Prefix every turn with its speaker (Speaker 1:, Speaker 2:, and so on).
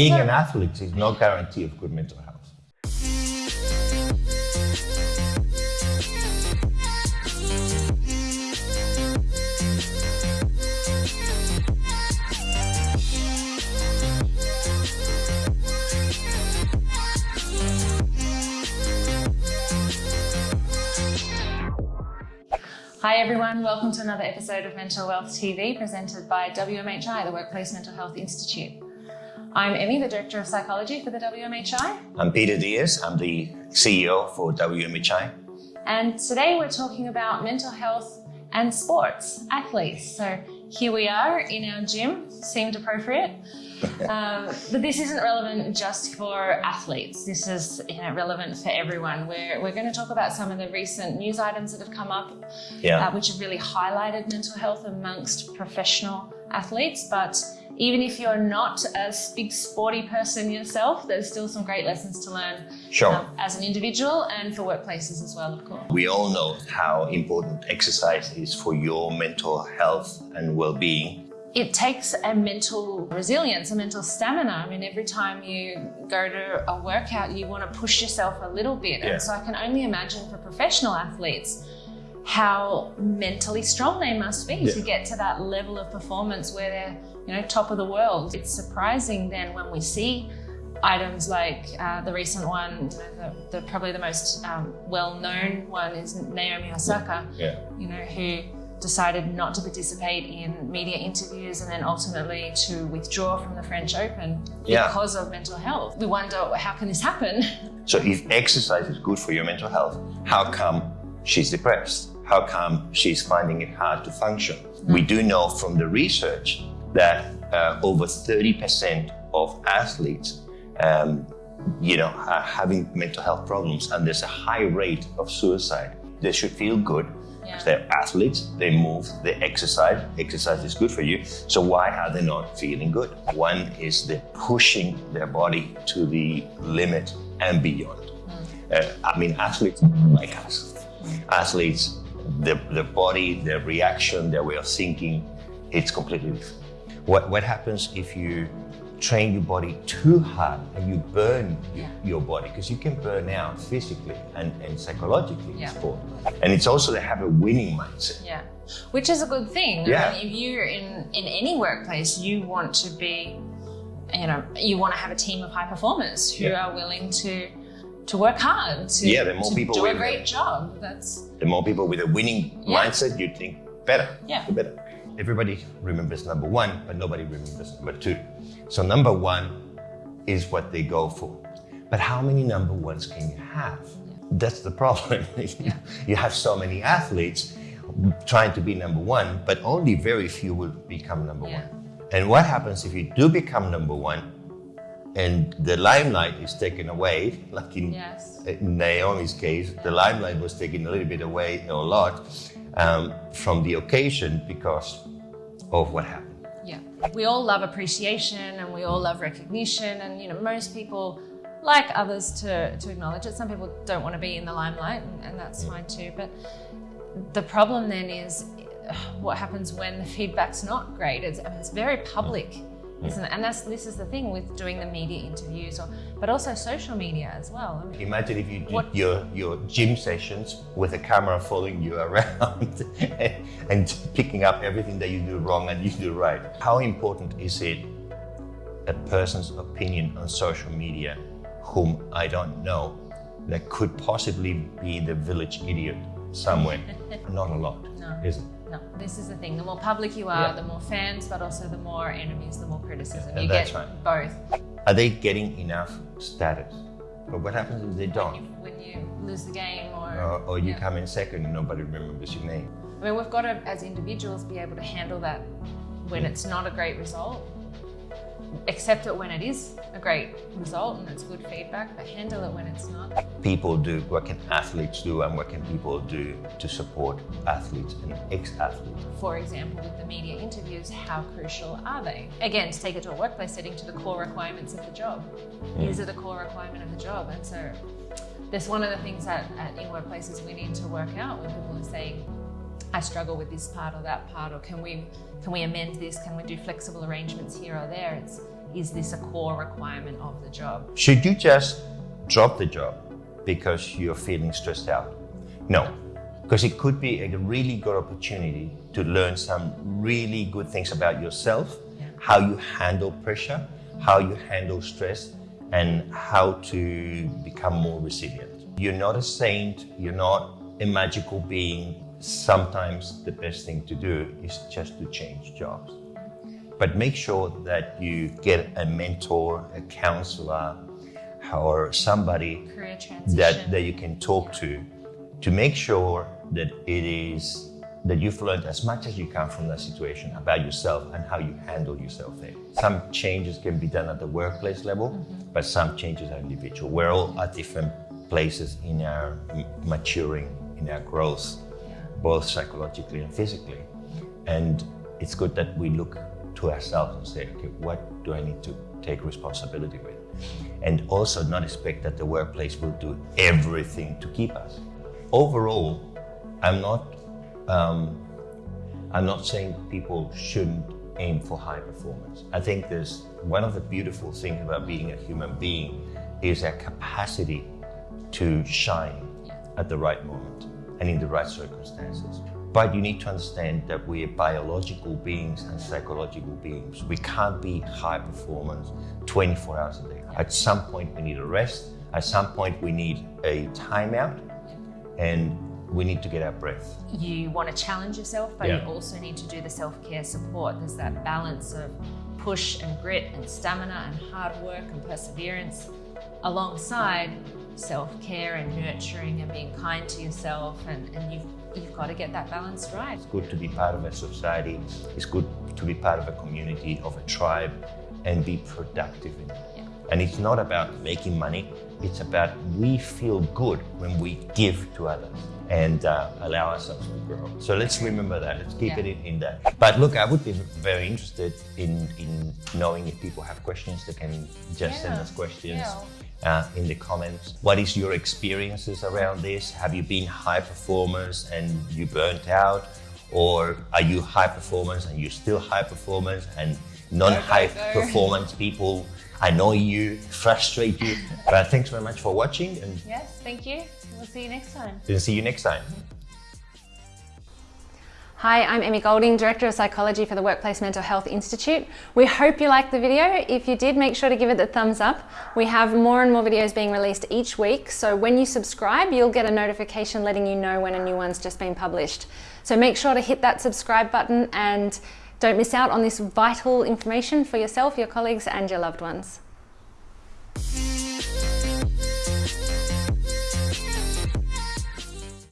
Speaker 1: being an athlete is no guarantee of good mental health.
Speaker 2: Hi everyone, welcome to another episode of Mental Wealth TV presented by WMHI, the Workplace Mental Health Institute. I'm Emmy, the Director of Psychology for the WMHI,
Speaker 1: I'm Peter Diaz. I'm the CEO for WMHI.
Speaker 2: and today we're talking about mental health and sports, athletes. So here we are in our gym, seemed appropriate. Um, but this isn't relevant just for athletes. This is you know, relevant for everyone. We're, we're going to talk about some of the recent news items that have come up
Speaker 1: Yeah.
Speaker 2: uh, which have really highlighted mental health amongst professional athletes. But even if you're not a big sporty person yourself, there's still some great lessons to learn
Speaker 1: Sure.
Speaker 2: um, as an individual and for workplaces as well, of course.
Speaker 1: We all know how important exercise is for your mental health and well-being.
Speaker 2: It takes a mental resilience, a mental stamina. I mean, every time you go to a workout, you want to push yourself a little bit.
Speaker 1: Yeah.
Speaker 2: And so I can only imagine for professional athletes how mentally strong they must be to get to that level of performance where they're, you know, top of the world. It's surprising then when we see items like uh, the recent one, you know, the, the probably the most um, well-known one is Naomi Osaka
Speaker 1: Yeah.
Speaker 2: you know, who decided not to participate in media interviews and then ultimately to withdraw from the French Open
Speaker 1: Yeah.
Speaker 2: because of mental health. We wonder how can this happen?
Speaker 1: So if exercise is good for your mental health, how come she's depressed? How come she's finding it hard to function? We do know from the research that uh, over 30% of athletes, um, you know, are having mental health problems, and there's a high rate of suicide. They should feel good.
Speaker 2: Yeah.
Speaker 1: They're athletes, they move, they exercise. Exercise is good for you. So why are they not feeling good? One is they're pushing their body to the limit and beyond. Uh, I mean, athletes like us. Athletes, the, the body, their reaction, their way of thinking, it's completely different. What, what happens if you train your body too hard and you burn
Speaker 2: Yeah.
Speaker 1: your body? Because you can burn out physically and, and psychologically
Speaker 2: Yeah.
Speaker 1: in sport. And it's also to have a winning mindset.
Speaker 2: Yeah, which is a good thing.
Speaker 1: Yeah.
Speaker 2: I mean, if you're in, in any workplace, you want to be, you know, you want to have a team of high performers who
Speaker 1: Yeah.
Speaker 2: are willing to to work hard, to,
Speaker 1: Yeah, the more people
Speaker 2: do a great
Speaker 1: it.
Speaker 2: job. That's
Speaker 1: The more people with a winning mindset, you think better.
Speaker 2: Yeah.
Speaker 1: the better. Everybody remembers number one, but nobody remembers number two. So number one is what they go for. But how many number ones can you have? That's the problem. you have so many athletes trying to be number one, but only very few will become number
Speaker 2: Yeah.
Speaker 1: one. And what happens if you do become number one and the limelight is taken away, like in
Speaker 2: yes.
Speaker 1: Naomi's case, the limelight was taken a little bit away, a lot, um, from the occasion because of what happened.
Speaker 2: Yeah. We all love appreciation and we all love recognition and you know most people like others to, to acknowledge it. Some people don't want to be in the limelight and, and that's fine too. But the problem then is what happens when the feedback's not great. It's, it's very public, isn't it? And that's this is the thing with doing the media interviews or but also social media as well. I mean,
Speaker 1: Imagine if you did
Speaker 2: What-
Speaker 1: your, your gym sessions with a camera following you around and, and picking up everything that you do wrong and you do right. How important is it a person's opinion on social media whom I don't know that could possibly be the village idiot somewhere? Not a lot,
Speaker 2: No.
Speaker 1: is it?
Speaker 2: No, this is the thing. The more public you are,
Speaker 1: Yeah.
Speaker 2: the more fans, but also the more enemies, the more criticism.
Speaker 1: Yeah,
Speaker 2: you
Speaker 1: that's
Speaker 2: get
Speaker 1: right.
Speaker 2: both.
Speaker 1: Are they getting enough status? But what happens if they don't?
Speaker 2: when you lose the game or,
Speaker 1: Or, or you
Speaker 2: yeah.
Speaker 1: come in second and nobody remembers your name?
Speaker 2: I mean, we've got to, as individuals, be able to handle that when it's not a great result. Accept it when it is a great result and it's good feedback, but handle it when it's not.
Speaker 1: People do, what can athletes do and what can people do to support athletes and ex-athletes?
Speaker 2: For example, with the media interviews, how crucial are they? Again, to take it to a workplace setting, to the core requirements of the job. Is it a core requirement of the job? And so that's one of the things that at, in workplaces we need to work out when people are saying, I struggle with this part or that part, or can we can we amend this? Can we do flexible arrangements here or there? It's is this a core requirement of the job?
Speaker 1: Should you just drop the job because you're feeling stressed out? No, because it could be a really good opportunity to learn some really good things about yourself, how you handle pressure, how you handle stress, and how to become more resilient. You're not a saint, you're not a magical being. Sometimes the best thing to do is just to change jobs. But make sure that you get a mentor, a counselor, or somebody that, that you can talk to to make sure that it is that you've learned as much as you can from that situation about yourself and how you handle yourself there. Some changes can be done at the workplace level,
Speaker 2: Mm-hmm.
Speaker 1: but some changes are individual. We're all at different places in our maturing, in our growth, both psychologically and physically. And it's good that we look to ourselves and say, okay, what do I need to take responsibility with? And also not expect that the workplace will do everything to keep us. Overall, I'm not um, I'm not saying people shouldn't aim for high performance. I think there's one of the beautiful things about being a human being is our capacity to shine at the right moment and in the right circumstances. But you need to understand that we are biological beings and psychological beings. We can't be high performance 24 hours a day. At some point, we need a rest. At some point, we need a timeout and we need to get our breath.
Speaker 2: you want to challenge yourself, but
Speaker 1: Yeah.
Speaker 2: you also need to do the self care support. There's that balance of push and grit and stamina and hard work and perseverance alongside self care and nurturing and being kind to yourself. And, and you've, you've got to get that balance right.
Speaker 1: It's good to be part of a society. It's good to be part of a community, of a tribe, and be productive in it.
Speaker 2: Yeah.
Speaker 1: And it's not about making money. It's about we feel good when we give to others and uh, allow ourselves to grow. So let's remember that. Let's keep
Speaker 2: Yeah.
Speaker 1: it in, in that. But look, I would be very interested in, in knowing if people have questions. They can just send us questions
Speaker 2: Yeah.
Speaker 1: Uh, in the comments. What is your experiences around this? Have you been high performers and you burnt out? Or are you high performers and you're still high performers and non-high performance people annoy you, frustrate you? But thanks very much for watching and
Speaker 2: Yes, thank you. We'll see you next time.
Speaker 1: we'll see you next time.
Speaker 3: Hi, I'm Emmy Golding, Director of Psychology for the Workplace Mental Health Institute. We hope you liked the video. If you did, make sure to give it the thumbs up. We have more and more videos being released each week, so when you subscribe, you'll get a notification letting you know when a new one's just been published. So make sure to hit that subscribe button and don't miss out on this vital information for yourself, your colleagues, and your loved ones.